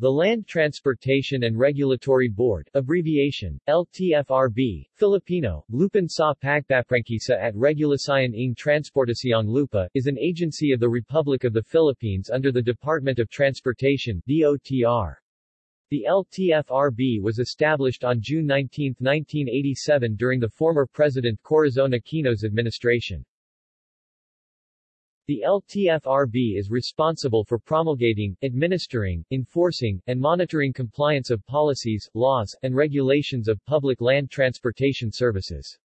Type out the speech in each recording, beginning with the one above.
The Land Transportation and Regulatory Board abbreviation, LTFRB, Filipino, Lupon sa Pagpaprangkisa at Regulasyon ng Transportasyong Lupa, is an agency of the Republic of the Philippines under the Department of Transportation DOTR. The LTFRB was established on June 19, 1987 during the former President Corazon Aquino's administration. The LTFRB is responsible for promulgating, administering, enforcing, and monitoring compliance of policies, laws, and regulations of public land transportation services.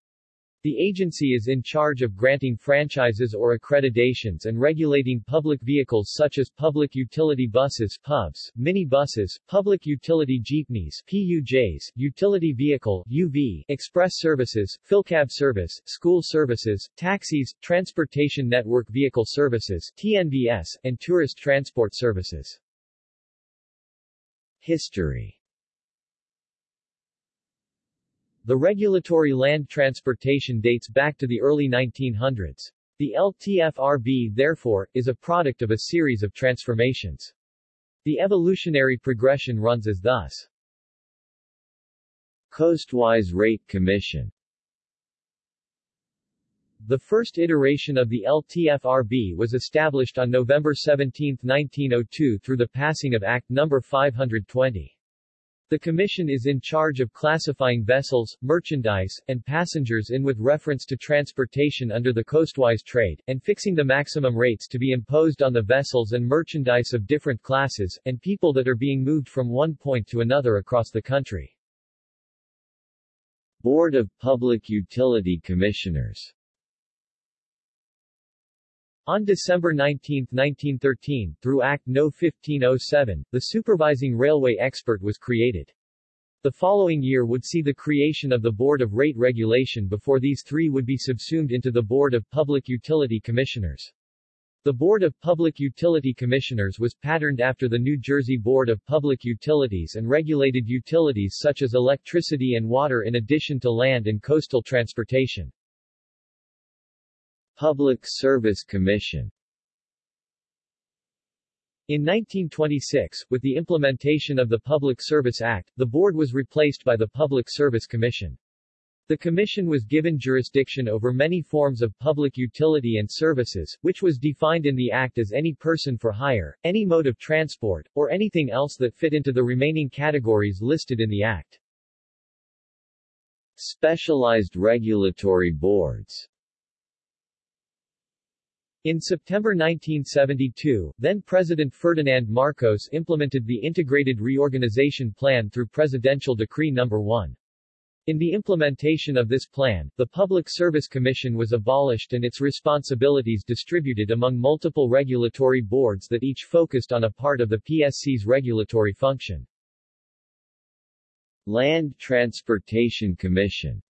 The agency is in charge of granting franchises or accreditations and regulating public vehicles such as public utility buses PUBs, mini-buses, public utility jeepneys PUJs, utility vehicle UV, express services, PhilCab service, school services, taxis, transportation network vehicle services TNVS, and tourist transport services. History The regulatory land transportation dates back to the early 1900s. The LTFRB therefore, is a product of a series of transformations. The evolutionary progression runs as thus. Coastwise Rate Commission The first iteration of the LTFRB was established on November 17, 1902 through the passing of Act No. 520. The Commission is in charge of classifying vessels, merchandise, and passengers in with reference to transportation under the coastwise trade, and fixing the maximum rates to be imposed on the vessels and merchandise of different classes, and people that are being moved from one point to another across the country. Board of Public Utility Commissioners on December 19, 1913, through Act No. 1507, the supervising railway expert was created. The following year would see the creation of the Board of Rate Regulation before these three would be subsumed into the Board of Public Utility Commissioners. The Board of Public Utility Commissioners was patterned after the New Jersey Board of Public Utilities and regulated utilities such as electricity and water in addition to land and coastal transportation. Public Service Commission in 1926, with the implementation of the Public Service Act, the board was replaced by the Public Service Commission. The commission was given jurisdiction over many forms of public utility and services, which was defined in the Act as any person for hire, any mode of transport, or anything else that fit into the remaining categories listed in the Act. Specialized regulatory boards in September 1972, then-President Ferdinand Marcos implemented the Integrated Reorganization Plan through Presidential Decree No. 1. In the implementation of this plan, the Public Service Commission was abolished and its responsibilities distributed among multiple regulatory boards that each focused on a part of the PSC's regulatory function. Land Transportation Commission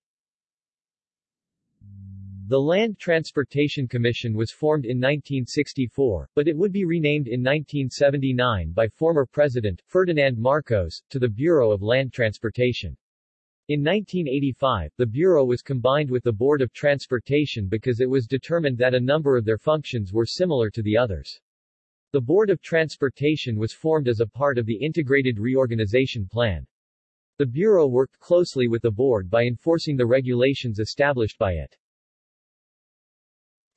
the Land Transportation Commission was formed in 1964, but it would be renamed in 1979 by former President, Ferdinand Marcos, to the Bureau of Land Transportation. In 1985, the Bureau was combined with the Board of Transportation because it was determined that a number of their functions were similar to the others. The Board of Transportation was formed as a part of the Integrated Reorganization Plan. The Bureau worked closely with the Board by enforcing the regulations established by it.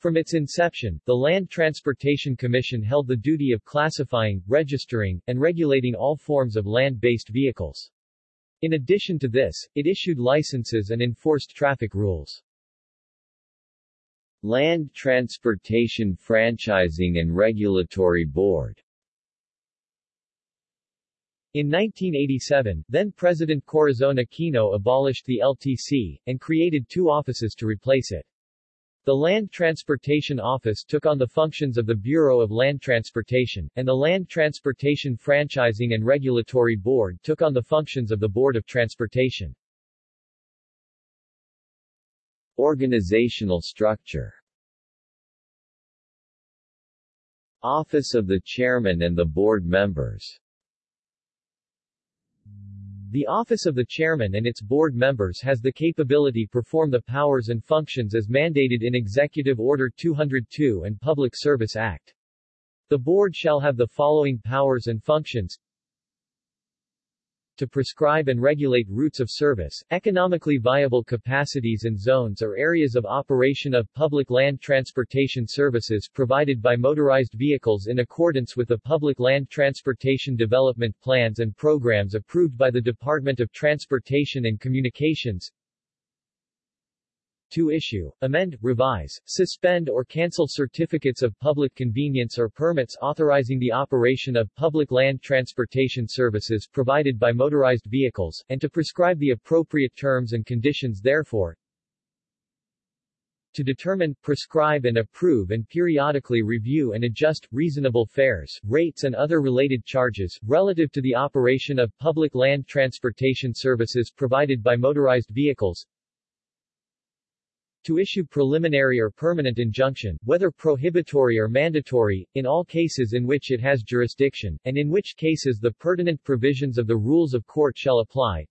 From its inception, the Land Transportation Commission held the duty of classifying, registering, and regulating all forms of land-based vehicles. In addition to this, it issued licenses and enforced traffic rules. Land Transportation Franchising and Regulatory Board in 1987, then-President Corazon Aquino abolished the LTC, and created two offices to replace it. The Land Transportation Office took on the functions of the Bureau of Land Transportation, and the Land Transportation Franchising and Regulatory Board took on the functions of the Board of Transportation. Organizational structure Office of the Chairman and the Board members the office of the chairman and its board members has the capability to perform the powers and functions as mandated in Executive Order 202 and Public Service Act. The board shall have the following powers and functions to prescribe and regulate routes of service, economically viable capacities and zones or areas of operation of public land transportation services provided by motorized vehicles in accordance with the Public Land Transportation Development Plans and Programs approved by the Department of Transportation and Communications, to issue, amend, revise, suspend or cancel certificates of public convenience or permits authorizing the operation of public land transportation services provided by motorized vehicles, and to prescribe the appropriate terms and conditions therefore, to determine, prescribe and approve and periodically review and adjust, reasonable fares, rates and other related charges, relative to the operation of public land transportation services provided by motorized vehicles, to issue preliminary or permanent injunction, whether prohibitory or mandatory, in all cases in which it has jurisdiction, and in which cases the pertinent provisions of the rules of court shall apply,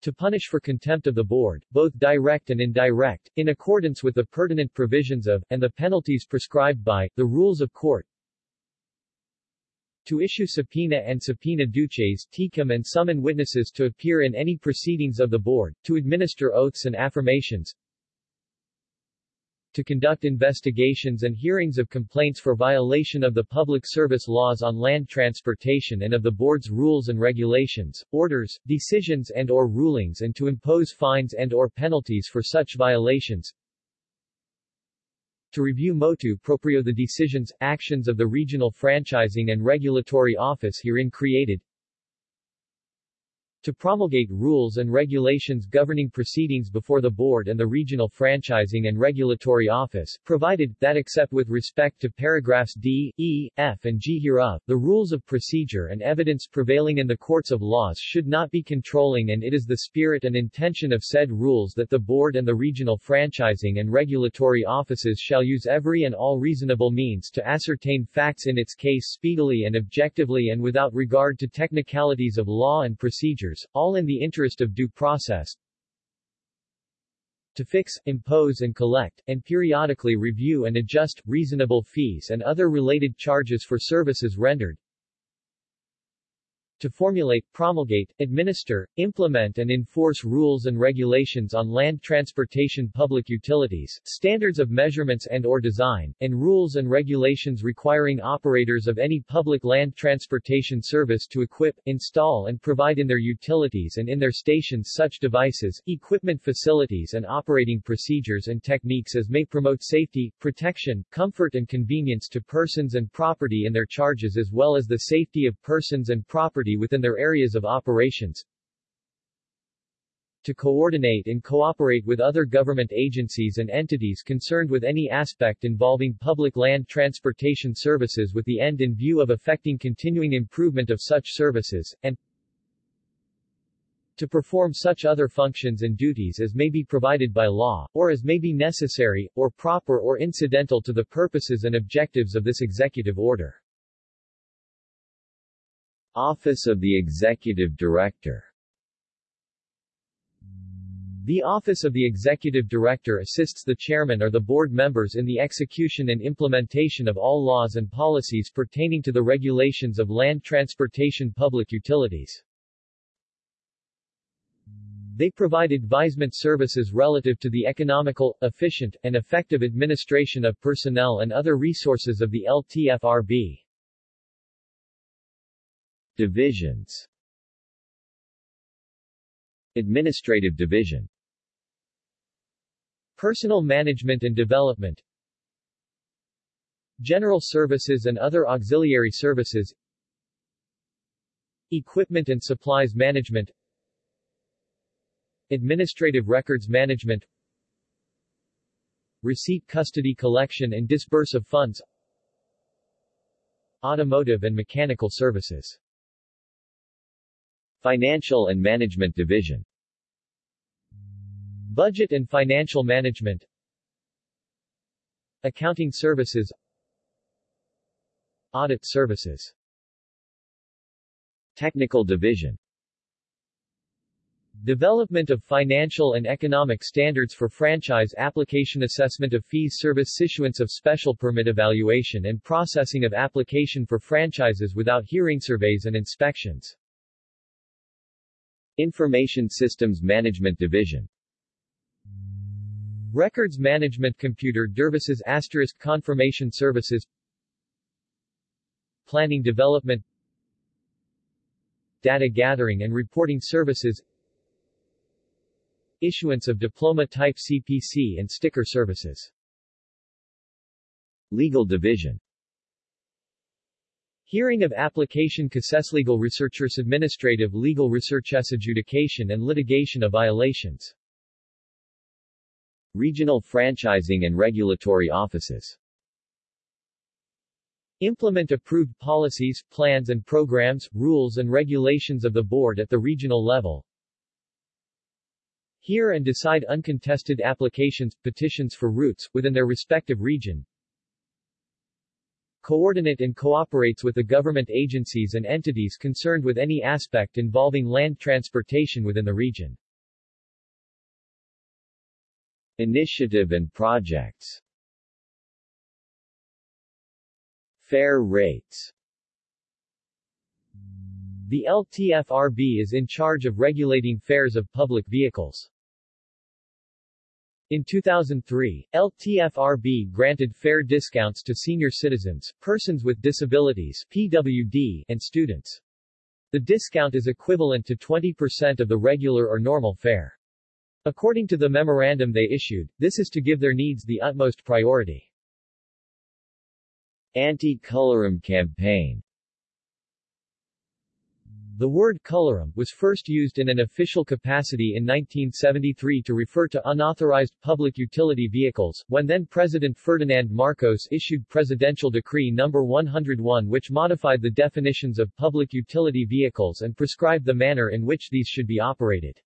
to punish for contempt of the board, both direct and indirect, in accordance with the pertinent provisions of, and the penalties prescribed by, the rules of court, to issue subpoena and subpoena duces tecum and summon witnesses to appear in any proceedings of the board, to administer oaths and affirmations, to conduct investigations and hearings of complaints for violation of the public service laws on land transportation and of the board's rules and regulations, orders, decisions and or rulings and to impose fines and or penalties for such violations, to review motu proprio the decisions, actions of the Regional Franchising and Regulatory Office herein created, to promulgate rules and regulations governing proceedings before the Board and the Regional Franchising and Regulatory Office, provided, that except with respect to paragraphs D, E, F and G hereof, the rules of procedure and evidence prevailing in the courts of laws should not be controlling and it is the spirit and intention of said rules that the Board and the Regional Franchising and Regulatory Offices shall use every and all reasonable means to ascertain facts in its case speedily and objectively and without regard to technicalities of law and procedure all in the interest of due process, to fix, impose and collect, and periodically review and adjust, reasonable fees and other related charges for services rendered, to formulate, promulgate, administer, implement and enforce rules and regulations on land transportation public utilities, standards of measurements and or design, and rules and regulations requiring operators of any public land transportation service to equip, install and provide in their utilities and in their stations such devices, equipment facilities and operating procedures and techniques as may promote safety, protection, comfort and convenience to persons and property in their charges as well as the safety of persons and property within their areas of operations, to coordinate and cooperate with other government agencies and entities concerned with any aspect involving public land transportation services with the end in view of effecting continuing improvement of such services, and to perform such other functions and duties as may be provided by law, or as may be necessary, or proper or incidental to the purposes and objectives of this executive order. Office of the Executive Director The Office of the Executive Director assists the chairman or the board members in the execution and implementation of all laws and policies pertaining to the regulations of land transportation public utilities. They provide advisement services relative to the economical, efficient, and effective administration of personnel and other resources of the LTFRB. Divisions. Administrative Division. Personal Management and Development. General Services and other auxiliary services. Equipment and Supplies Management. Administrative Records Management. Receipt Custody Collection and Disburse of Funds. Automotive and Mechanical Services Financial and Management Division. Budget and Financial Management. Accounting Services. Audit Services. Technical Division. Development of financial and economic standards for franchise application assessment of fees service issuance of special permit evaluation and processing of application for franchises without hearing surveys and inspections Information Systems Management Division. Records Management Computer Services Asterisk Confirmation Services. Planning Development. Data Gathering and Reporting Services. Issuance of Diploma Type CPC and Sticker Services. Legal Division Hearing of application Legal Researchers Administrative Legal Researches Adjudication and Litigation of Violations Regional Franchising and Regulatory Offices Implement approved policies, plans and programs, rules and regulations of the board at the regional level. Hear and decide uncontested applications, petitions for routes, within their respective region. Coordinate and cooperates with the government agencies and entities concerned with any aspect involving land transportation within the region. Initiative and projects Fare rates The LTFRB is in charge of regulating fares of public vehicles. In 2003, LTFRB granted fare discounts to senior citizens, persons with disabilities PWD, and students. The discount is equivalent to 20% of the regular or normal fare. According to the memorandum they issued, this is to give their needs the utmost priority. Anti-colorum campaign The word colorum was first used in an official capacity in 1973 to refer to unauthorized public utility vehicles, when then-President Ferdinand Marcos issued Presidential Decree No. 101 which modified the definitions of public utility vehicles and prescribed the manner in which these should be operated.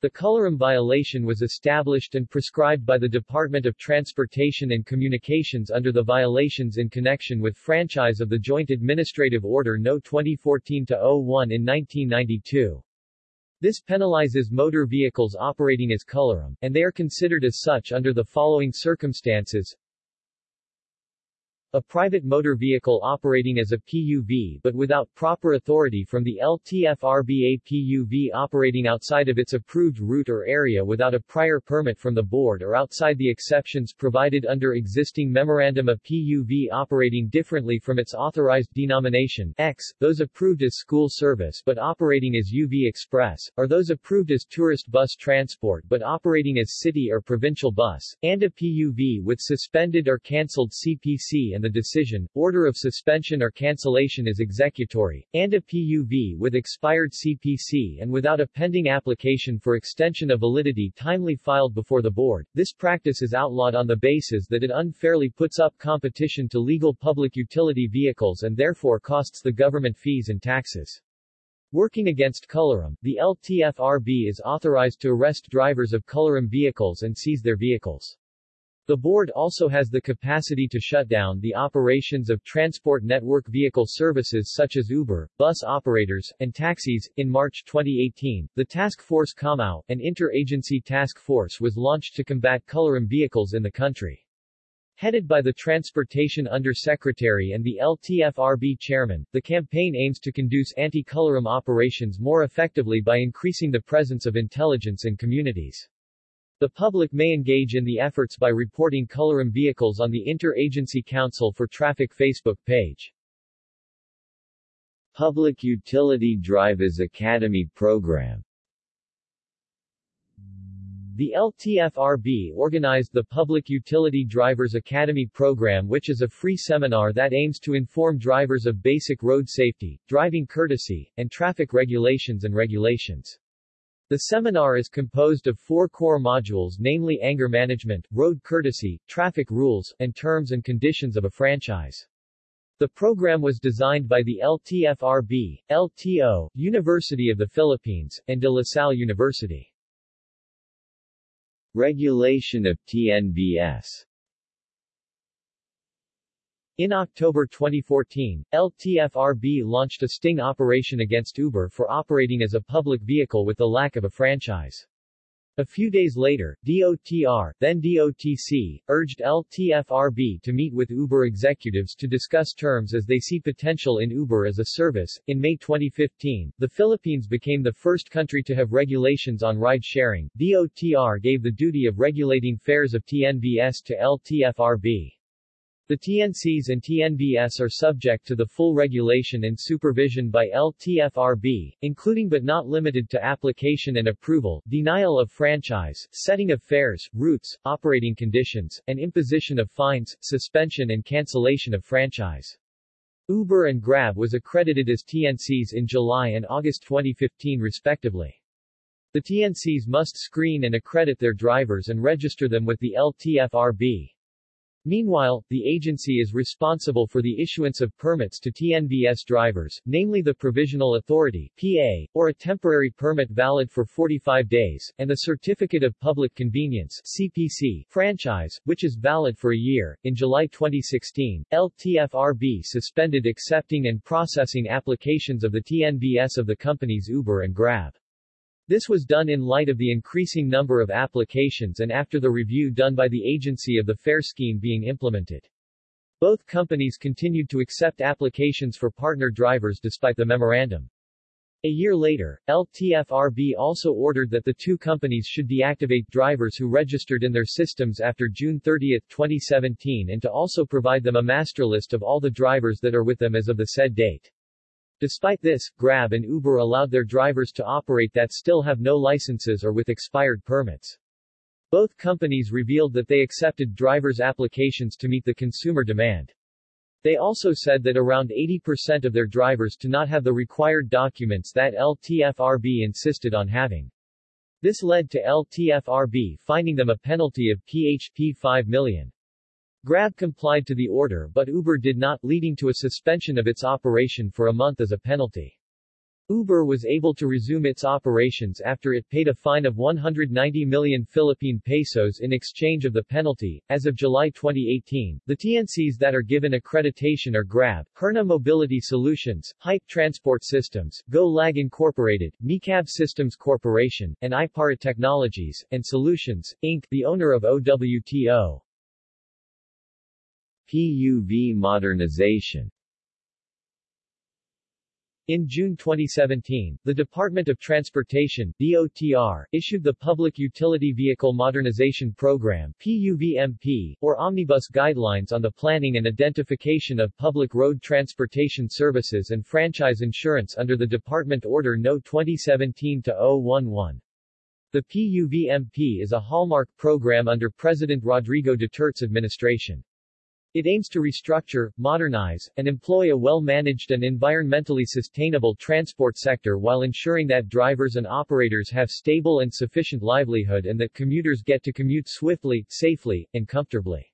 The colorum violation was established and prescribed by the Department of Transportation and Communications under the violations in connection with franchise of the Joint Administrative Order No. 2014-01 in 1992. This penalizes motor vehicles operating as colorum, and they are considered as such under the following circumstances a private motor vehicle operating as a PUV but without proper authority from the LTFRBA PUV operating outside of its approved route or area without a prior permit from the board or outside the exceptions provided under existing memorandum of PUV operating differently from its authorized denomination X, those approved as school service but operating as UV Express, or those approved as tourist bus transport but operating as city or provincial bus, and a PUV with suspended or cancelled CPC and the decision, order of suspension or cancellation is executory, and a PUV with expired CPC and without a pending application for extension of validity timely filed before the board. This practice is outlawed on the basis that it unfairly puts up competition to legal public utility vehicles and therefore costs the government fees and taxes. Working against colorum, the LTFRB is authorized to arrest drivers of colorum vehicles and seize their vehicles. The board also has the capacity to shut down the operations of transport network vehicle services such as Uber, bus operators, and taxis. In March 2018, the Task Force Kamao, an interagency task force was launched to combat colorum vehicles in the country. Headed by the Transportation Undersecretary and the LTFRB chairman, the campaign aims to conduce anti-colorum operations more effectively by increasing the presence of intelligence in communities. The public may engage in the efforts by reporting colorum vehicles on the Inter-Agency Council for Traffic Facebook page. Public Utility Drivers Academy Program The LTFRB organized the Public Utility Drivers Academy program which is a free seminar that aims to inform drivers of basic road safety, driving courtesy, and traffic regulations and regulations. The seminar is composed of four core modules namely anger management, road courtesy, traffic rules, and terms and conditions of a franchise. The program was designed by the LTFRB, LTO, University of the Philippines, and De La Salle University. Regulation of TNVS in October 2014, LTFRB launched a sting operation against Uber for operating as a public vehicle with the lack of a franchise. A few days later, DOTR, then DOTC, urged LTFRB to meet with Uber executives to discuss terms as they see potential in Uber as a service. In May 2015, the Philippines became the first country to have regulations on ride sharing. DOTR gave the duty of regulating fares of TNVS to LTFRB. The TNCs and TNVS are subject to the full regulation and supervision by LTFRB, including but not limited to application and approval, denial of franchise, setting of fares, routes, operating conditions, and imposition of fines, suspension and cancellation of franchise. Uber and Grab was accredited as TNCs in July and August 2015 respectively. The TNCs must screen and accredit their drivers and register them with the LTFRB. Meanwhile, the agency is responsible for the issuance of permits to TNVS drivers, namely the Provisional Authority PA, or a temporary permit valid for 45 days, and the Certificate of Public Convenience CPC franchise, which is valid for a year. In July 2016, LTFRB suspended accepting and processing applications of the TNVS of the companies Uber and Grab. This was done in light of the increasing number of applications and after the review done by the agency of the fare scheme being implemented. Both companies continued to accept applications for partner drivers despite the memorandum. A year later, LTFRB also ordered that the two companies should deactivate drivers who registered in their systems after June 30, 2017 and to also provide them a master list of all the drivers that are with them as of the said date. Despite this, Grab and Uber allowed their drivers to operate that still have no licenses or with expired permits. Both companies revealed that they accepted drivers' applications to meet the consumer demand. They also said that around 80% of their drivers do not have the required documents that LTFRB insisted on having. This led to LTFRB finding them a penalty of PHP 5 million. Grab complied to the order but Uber did not, leading to a suspension of its operation for a month as a penalty. Uber was able to resume its operations after it paid a fine of 190 million Philippine pesos in exchange of the penalty. As of July 2018, the TNCs that are given accreditation are Grab, Hirna Mobility Solutions, Hype Transport Systems, Go Lag Incorporated, Micab Systems Corporation, and iPara Technologies and Solutions, Inc., the owner of OWTO. PUV modernization in June 2017, the Department of Transportation DOTR, issued the Public Utility Vehicle Modernization Program PUVMP, or Omnibus Guidelines on the Planning and Identification of Public Road Transportation Services and Franchise Issuance under the Department Order No. 2017-011. The PUVMP is a hallmark program under President Rodrigo Duterte's administration. It aims to restructure, modernize, and employ a well-managed and environmentally sustainable transport sector while ensuring that drivers and operators have stable and sufficient livelihood and that commuters get to commute swiftly, safely, and comfortably.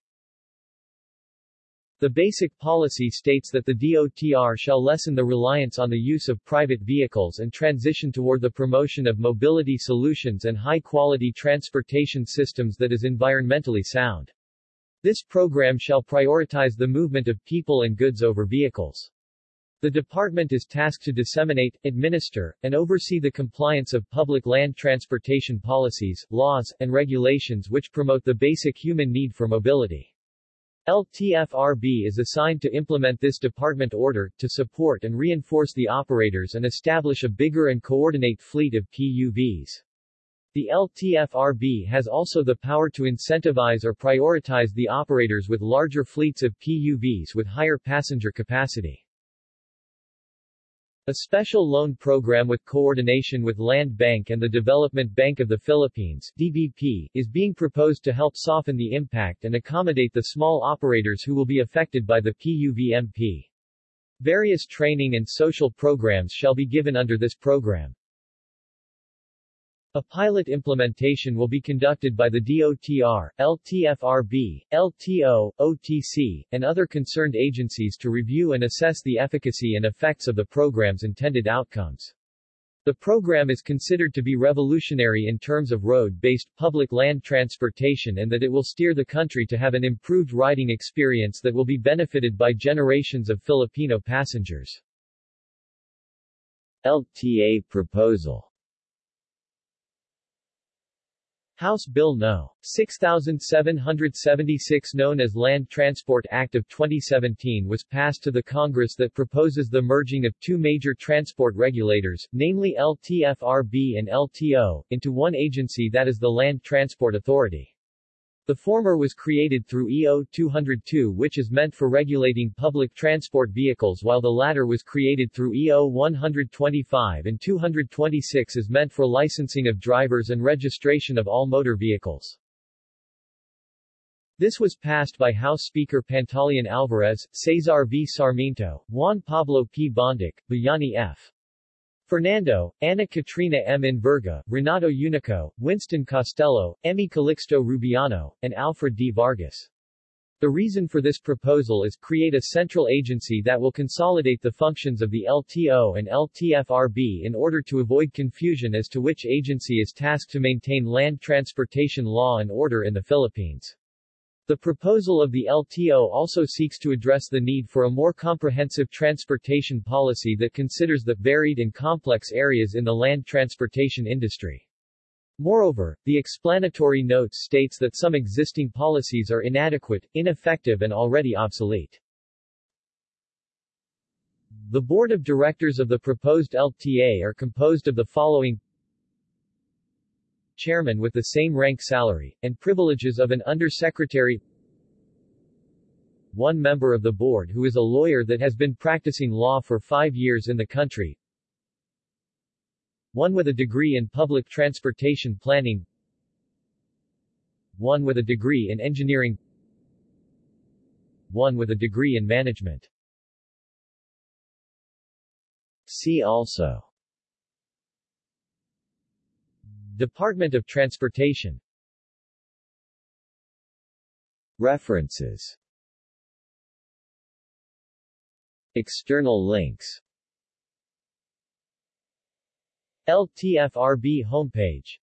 The basic policy states that the DOTR shall lessen the reliance on the use of private vehicles and transition toward the promotion of mobility solutions and high-quality transportation systems that is environmentally sound. This program shall prioritize the movement of people and goods over vehicles. The department is tasked to disseminate, administer, and oversee the compliance of public land transportation policies, laws, and regulations which promote the basic human need for mobility. LTFRB is assigned to implement this department order, to support and reinforce the operators and establish a bigger and coordinate fleet of PUVs. The LTFRB has also the power to incentivize or prioritize the operators with larger fleets of PUVs with higher passenger capacity. A special loan program with coordination with Land Bank and the Development Bank of the Philippines DBP, is being proposed to help soften the impact and accommodate the small operators who will be affected by the PUVMP. Various training and social programs shall be given under this program. A pilot implementation will be conducted by the DOTR, LTFRB, LTO, OTC, and other concerned agencies to review and assess the efficacy and effects of the program's intended outcomes. The program is considered to be revolutionary in terms of road-based, public land transportation and that it will steer the country to have an improved riding experience that will be benefited by generations of Filipino passengers. LTA proposal House Bill No. 6776 known as Land Transport Act of 2017 was passed to the Congress that proposes the merging of two major transport regulators, namely LTFRB and LTO, into one agency that is the Land Transport Authority. The former was created through EO 202 which is meant for regulating public transport vehicles while the latter was created through EO 125 and 226 is meant for licensing of drivers and registration of all motor vehicles. This was passed by House Speaker Pantaleon Alvarez, Cesar V. Sarmiento, Juan Pablo P. Bondoc, Bayani F. Fernando, Ana Katrina M. Enverga, Renato Unico, Winston Castelo, Emmy Calixto Rubiano, and Alfred D. Vargas. The reason for this proposal is create a central agency that will consolidate the functions of the LTO and LTFRB in order to avoid confusion as to which agency is tasked to maintain land transportation law and order in the Philippines. The proposal of the LTO also seeks to address the need for a more comprehensive transportation policy that considers the varied and complex areas in the land transportation industry. Moreover, the explanatory notes states that some existing policies are inadequate, ineffective and already obsolete. The board of directors of the proposed LTA are composed of the following chairman with the same rank salary, and privileges of an undersecretary. One member of the board who is a lawyer that has been practicing law for five years in the country. One with a degree in public transportation planning. One with a degree in engineering. One with a degree in management. See also Department of Transportation. References. External links. LTFRB homepage